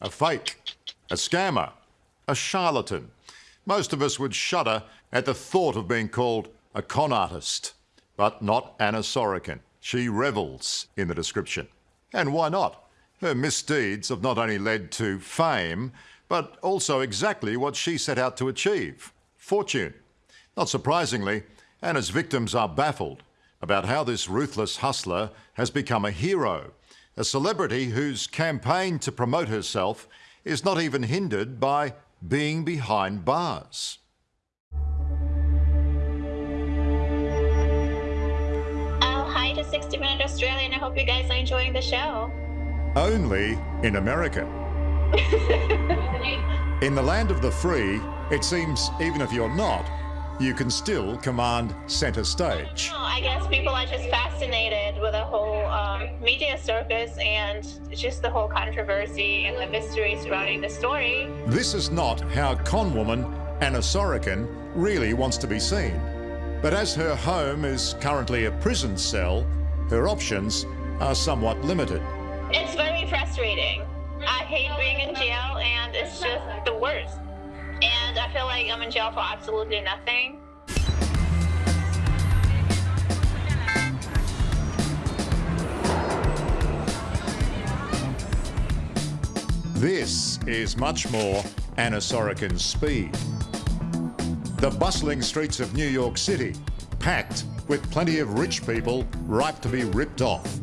a fake, a scammer, a charlatan. Most of us would shudder at the thought of being called a con artist. But not Anna Sorokin. She revels in the description. And why not? Her misdeeds have not only led to fame, but also exactly what she set out to achieve fortune. Not surprisingly, Anna's victims are baffled about how this ruthless hustler has become a hero, a celebrity whose campaign to promote herself is not even hindered by being behind bars. Oh, hi to 60 Minute Australia, and I hope you guys are enjoying the show. Only in America. in the land of the free, it seems even if you're not, you can still command center stage. I guess people are just fascinated with the whole um, media circus and just the whole controversy and the mystery surrounding the story. This is not how con woman Anna Sorokin really wants to be seen. But as her home is currently a prison cell, her options are somewhat limited. It's very frustrating. I hate being in jail and it's just the worst and I feel like I'm in jail for absolutely nothing. This is much more Anna Sorokin's speed. The bustling streets of New York City, packed with plenty of rich people ripe to be ripped off.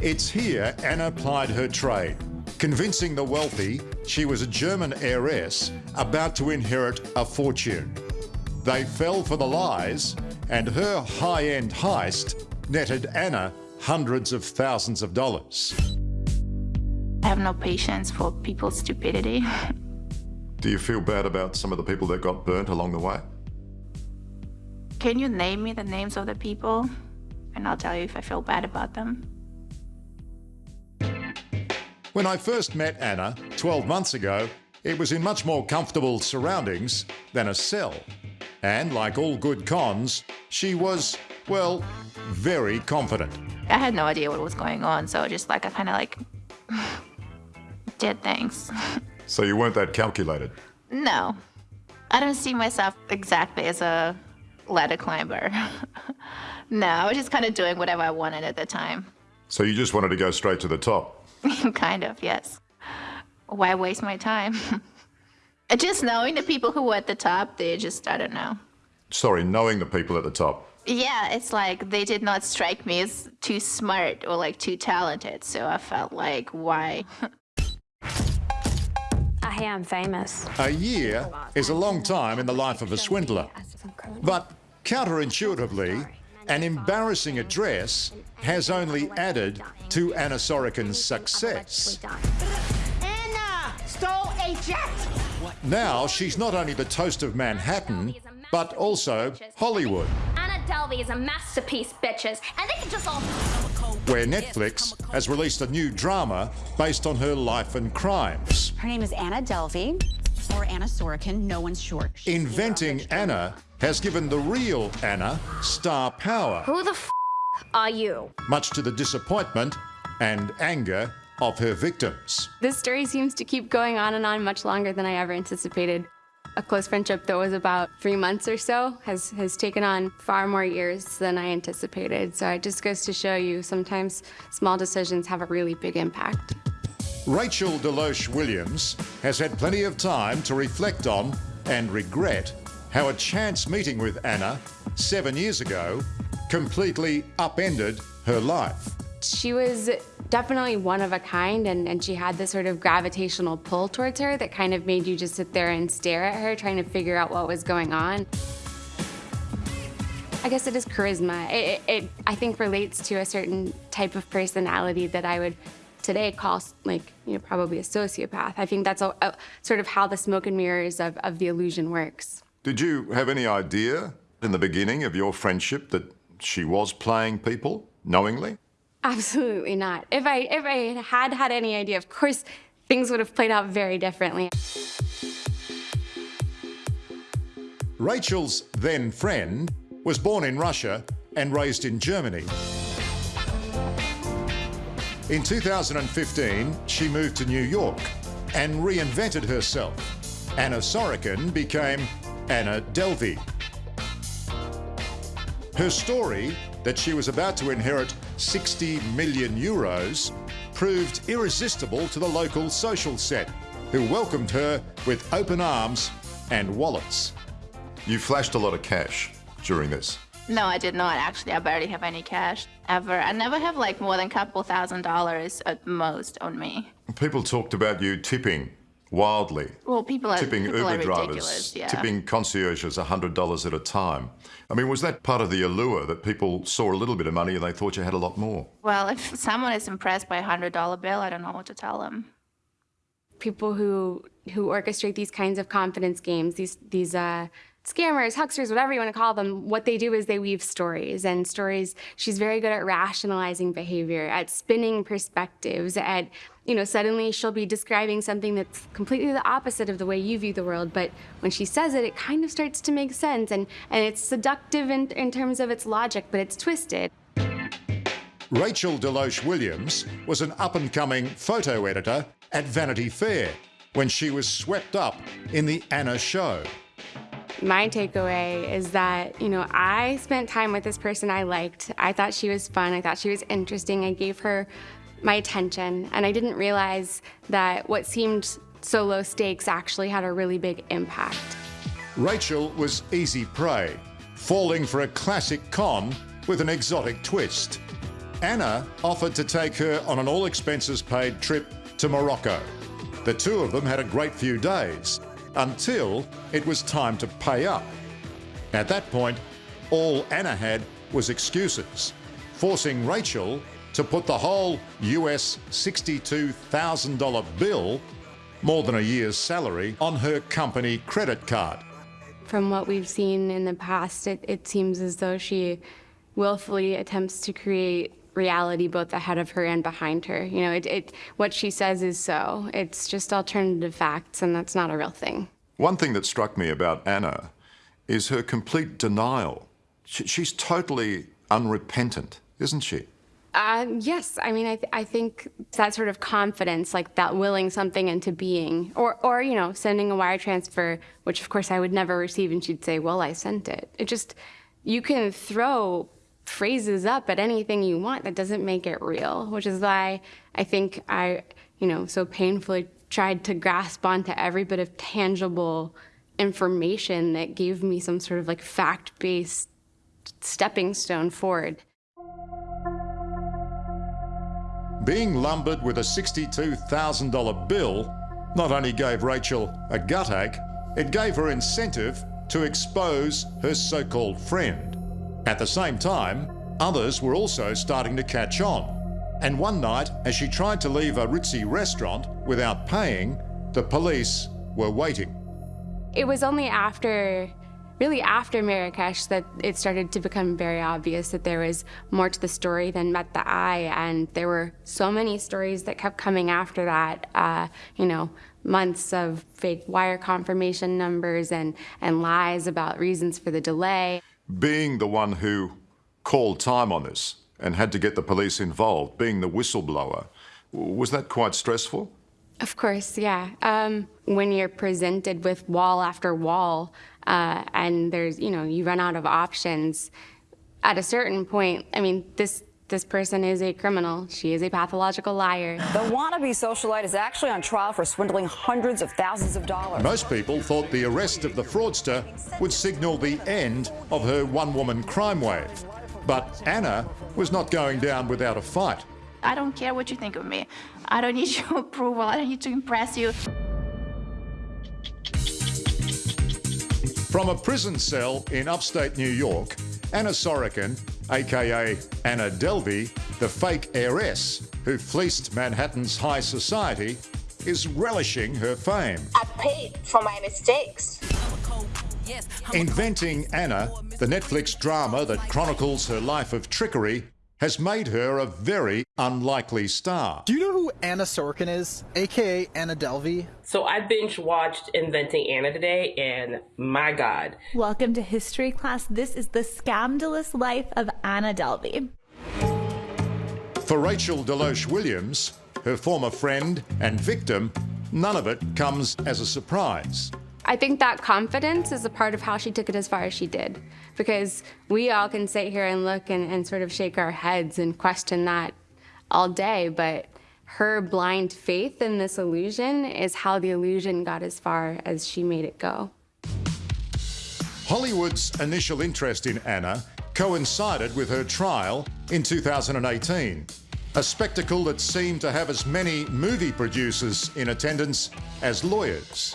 It's here Anna plied her trade, convincing the wealthy she was a German heiress about to inherit a fortune. They fell for the lies, and her high-end heist netted Anna hundreds of thousands of dollars. I have no patience for people's stupidity. Do you feel bad about some of the people that got burnt along the way? Can you name me the names of the people? And I'll tell you if I feel bad about them. When I first met Anna 12 months ago, it was in much more comfortable surroundings than a cell. And like all good cons, she was, well, very confident. I had no idea what was going on, so just like I kind of like did things. so you weren't that calculated? No. I don't see myself exactly as a ladder climber. no, I was just kind of doing whatever I wanted at the time. So you just wanted to go straight to the top? kind of, yes. Why waste my time? just knowing the people who were at the top, they just, I don't know. Sorry, knowing the people at the top. Yeah, it's like they did not strike me as too smart or like too talented, so I felt like, why? Hey, I'm famous. A year is a long time in the life of a swindler. But counterintuitively, an embarrassing address has only added to Anna Sorokin's success. Anna stole a jet! Now she's not only the toast of Manhattan, but also Hollywood. Anna Delvey is a masterpiece, bitches, and they can just all... Where Netflix has released a new drama based on her life and crimes. Her name is Anna Delvey, or Anna Sorokin, no one's sure. Inventing Anna has given the real Anna star power. Who the f are you? Much to the disappointment and anger of her victims. This story seems to keep going on and on much longer than I ever anticipated. A close friendship that was about three months or so has, has taken on far more years than I anticipated. So it just goes to show you sometimes small decisions have a really big impact. Rachel DeLoache Williams has had plenty of time to reflect on and regret how a chance meeting with Anna seven years ago completely upended her life. She was definitely one of a kind and, and she had this sort of gravitational pull towards her that kind of made you just sit there and stare at her trying to figure out what was going on. I guess it is charisma. It, it, it, I think relates to a certain type of personality that I would today call like, you know, probably a sociopath. I think that's a, a, sort of how the smoke and mirrors of, of the illusion works. Did you have any idea in the beginning of your friendship that she was playing people knowingly? Absolutely not. If I, if I had had any idea, of course, things would have played out very differently. Rachel's then friend was born in Russia and raised in Germany. In 2015, she moved to New York and reinvented herself. Anna Sorokin became Anna Delvey. Her story that she was about to inherit 60 million euros proved irresistible to the local social set, who welcomed her with open arms and wallets. You flashed a lot of cash during this. No, I did not actually. I barely have any cash ever. I never have like more than a couple thousand dollars at most on me. People talked about you tipping wildly. Well, people are tipping people Uber are drivers. Yeah. tipping concierges $100 at a time. I mean, was that part of the allure that people saw a little bit of money and they thought you had a lot more? Well, if someone is impressed by a hundred dollar bill, I don't know what to tell them. people who who orchestrate these kinds of confidence games, these these uh, scammers, hucksters, whatever you want to call them, what they do is they weave stories and stories. She's very good at rationalizing behavior, at spinning perspectives, at you know suddenly she'll be describing something that's completely the opposite of the way you view the world, but when she says it, it kind of starts to make sense and and it's seductive in, in terms of its logic, but it's twisted. Rachel DeLoache Williams was an up and coming photo editor at Vanity Fair when she was swept up in the Anna show. My takeaway is that, you know, I spent time with this person I liked. I thought she was fun. I thought she was interesting. I gave her my attention. And I didn't realize that what seemed so low stakes actually had a really big impact. Rachel was easy prey, falling for a classic con with an exotic twist. Anna offered to take her on an all expenses paid trip to Morocco. The two of them had a great few days until it was time to pay up. At that point, all Anna had was excuses, forcing Rachel to put the whole US $62,000 bill, more than a year's salary, on her company credit card. From what we've seen in the past, it, it seems as though she willfully attempts to create reality both ahead of her and behind her. You know, it, it, what she says is so. It's just alternative facts, and that's not a real thing. One thing that struck me about Anna is her complete denial. She, she's totally unrepentant, isn't she? Um, yes, I mean, I, th- I think that sort of confidence, like that willing something into being, or, or, you know, sending a wire transfer, which of course I would never receive, and she'd say, well, I sent it. It just, you can throw phrases up at anything you want that doesn't make it real, which is why I think I, you know, so painfully tried to grasp onto every bit of tangible information that gave me some sort of like fact based stepping stone forward. Being lumbered with a $62,000 bill not only gave Rachel a gut ache, it gave her incentive to expose her so called friend. At the same time, others were also starting to catch on. And one night, as she tried to leave a ritzy restaurant without paying, the police were waiting. It was only after, really after Marrakesh, that it started to become very obvious that there was more to the story than met the eye. And there were so many stories that kept coming after that, uh, you know, months of fake wire confirmation numbers and, and lies about reasons for the delay. Being the one who called time on this and had to get the police involved, being the whistleblower, was that quite stressful? Of course, yeah. Um, when you're presented with wall after wall, uh, and there's, you know, you run out of options. At a certain point, I mean, this this person is a criminal. She is a pathological liar. The wannabe socialite is actually on trial for swindling hundreds of thousands of dollars. Most people thought the arrest of the fraudster would signal the end of her one woman crime wave. But Anna was not going down without a fight. I don't care what you think of me. I don't need your approval. I don't need to impress you. From a prison cell in upstate New York, Anna Sorokin, aka Anna Delvey, the fake heiress who fleeced Manhattan's high society, is relishing her fame. I paid for my mistakes. Inventing Anna, the Netflix drama that chronicles her life of trickery, has made her a very unlikely star. Do you know who Anna Sorkin is, aka Anna Delvey? So I binge watched Inventing Anna today, and my God. Welcome to history class. This is the scandalous life of Anna Delvey. For Rachel DeLoache Williams, her former friend and victim, none of it comes as a surprise. I think that confidence is a part of how she took it as far as she did. Because we all can sit here and look and, and sort of shake our heads and question that all day, but her blind faith in this illusion is how the illusion got as far as she made it go. Hollywood's initial interest in Anna coincided with her trial in 2018, a spectacle that seemed to have as many movie producers in attendance as lawyers.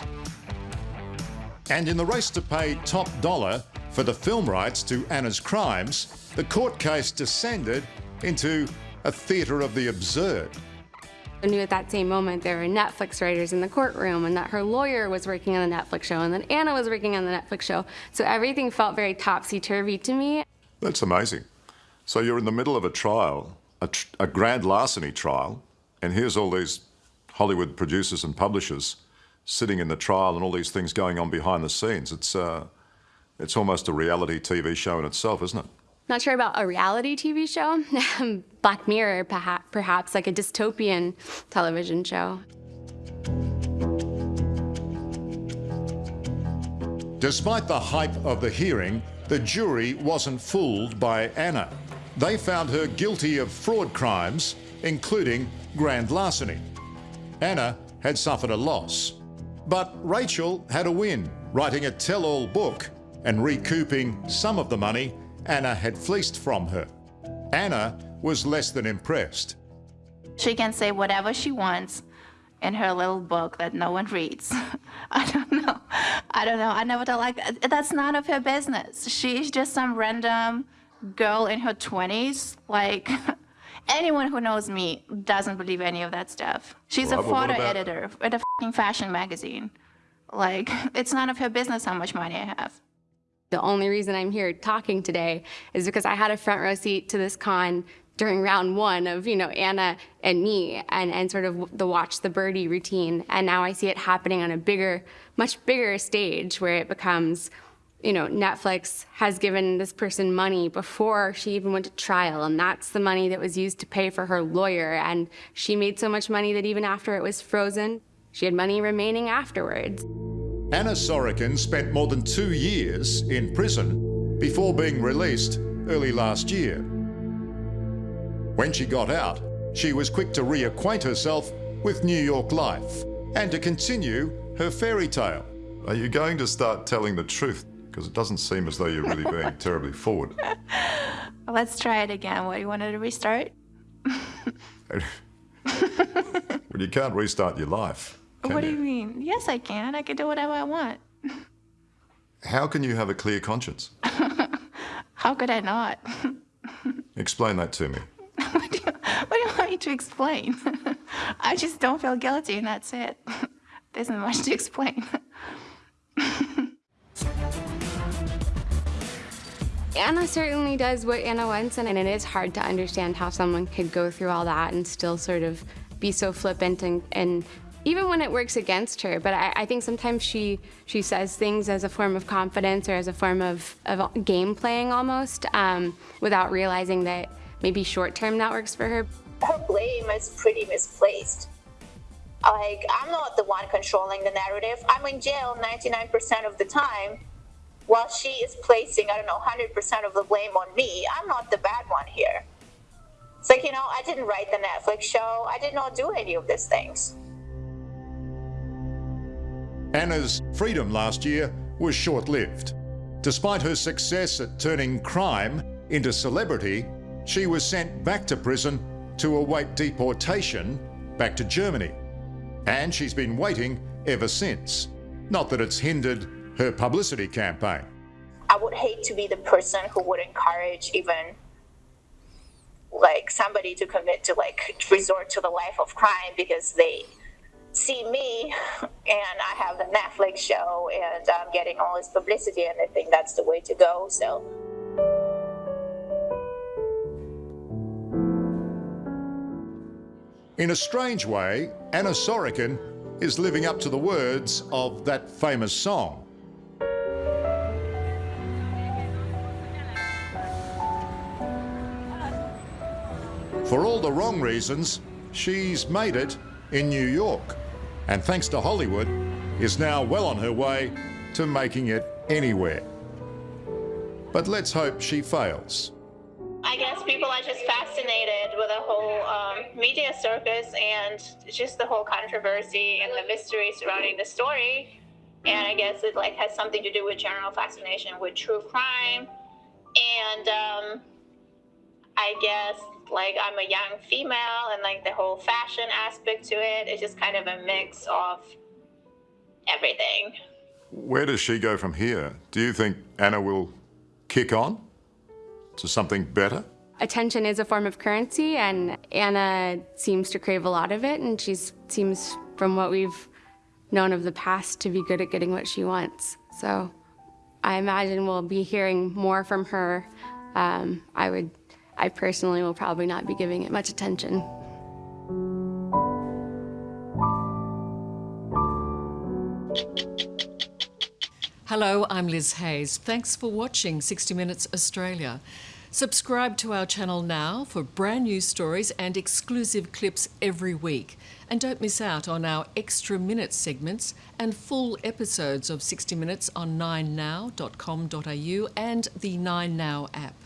And in the race to pay top dollar for the film rights to Anna's crimes, the court case descended into a theatre of the absurd. I knew at that same moment there were Netflix writers in the courtroom and that her lawyer was working on the Netflix show and that Anna was working on the Netflix show. So everything felt very topsy-turvy to me. That's amazing. So you're in the middle of a trial, a, tr a grand larceny trial, and here's all these Hollywood producers and publishers sitting in the trial and all these things going on behind the scenes. It's, uh, it's almost a reality TV show in itself, isn't it? Not sure about a reality TV show. Black Mirror, perhaps, like a dystopian television show. Despite the hype of the hearing, the jury wasn't fooled by Anna. They found her guilty of fraud crimes, including grand larceny. Anna had suffered a loss. But Rachel had a win, writing a tell-all book and recouping some of the money Anna had fleeced from her. Anna was less than impressed. She can say whatever she wants in her little book that no one reads. I don't know. I don't know. I never thought like that's none of her business. She's just some random girl in her 20s. Like anyone who knows me doesn't believe any of that stuff. She's well, a photo editor at a fashion magazine. Like it's none of her business how much money I have. The only reason I'm here talking today is because I had a front row seat to this con during round one of, you know, Anna and me and, and sort of the watch the birdie routine. And now I see it happening on a bigger, much bigger stage where it becomes, you know, Netflix has given this person money before she even went to trial. And that's the money that was used to pay for her lawyer. And she made so much money that even after it was frozen, she had money remaining afterwards. Anna Sorokin spent more than two years in prison before being released early last year. When she got out, she was quick to reacquaint herself with New York life and to continue her fairy tale. Are you going to start telling the truth? Because it doesn't seem as though you're really being terribly forward. Let's try it again. What, do you wanted to restart? well, you can't restart your life. Can what do you mean? Yes, I can. I can do whatever I want. How can you have a clear conscience? How could I not? Explain that to me. what, do you, what do you want me to explain? I just don't feel guilty and that's it. There isn't much to explain. Anna certainly does what Anna wants, and it is hard to understand how someone could go through all that and still sort of be so flippant and, and even when it works against her. But I, I, think sometimes she she says things as a form of confidence or as a form of, of game playing almost, um, without realizing that maybe short term that works for her. Her blame is pretty misplaced. Like I'm not the one controlling the narrative. I'm in jail 99% of the time, while she is placing I don't know 100% of the blame on me. I'm not the bad one here. It's like you know I didn't write the Netflix show. I did not do any of these things. Anna's freedom last year was short-lived. Despite her success at turning crime into celebrity, she was sent back to prison to await deportation back to Germany. And she's been waiting ever since. Not that it's hindered her publicity campaign. I would hate to be the person who would encourage even like somebody to commit to like resort to the life of crime because they see me and I have the Netflix show and I'm getting all this publicity and I think that's the way to go. So. In a strange way, Anna Sorokin is living up to the words of that famous song. For all the wrong reasons, she's made it in New York. And thanks to Hollywood, is now well on her way to making it anywhere. But let's hope she fails. I guess people are just fascinated with the whole um, media circus and just the whole controversy and the mystery surrounding the story. And I guess it like has something to do with general fascination with true crime. And um, I guess like I'm a young female and like the whole fashion aspect to it. it is just kind of a mix of everything. Where does she go from here? Do you think Anna will kick on to something better? Attention is a form of currency, and Anna seems to crave a lot of it, and she seems, from what we've known of the past, to be good at getting what she wants. So I imagine we'll be hearing more from her. Um, I would, I personally will probably not be giving it much attention. Hello, I'm Liz Hayes. Thanks for watching 60 Minutes Australia. Subscribe to our channel now for brand new stories and exclusive clips every week. And don't miss out on our extra minute segments and full episodes of 60 Minutes on 9now.com.au and the 9Now app.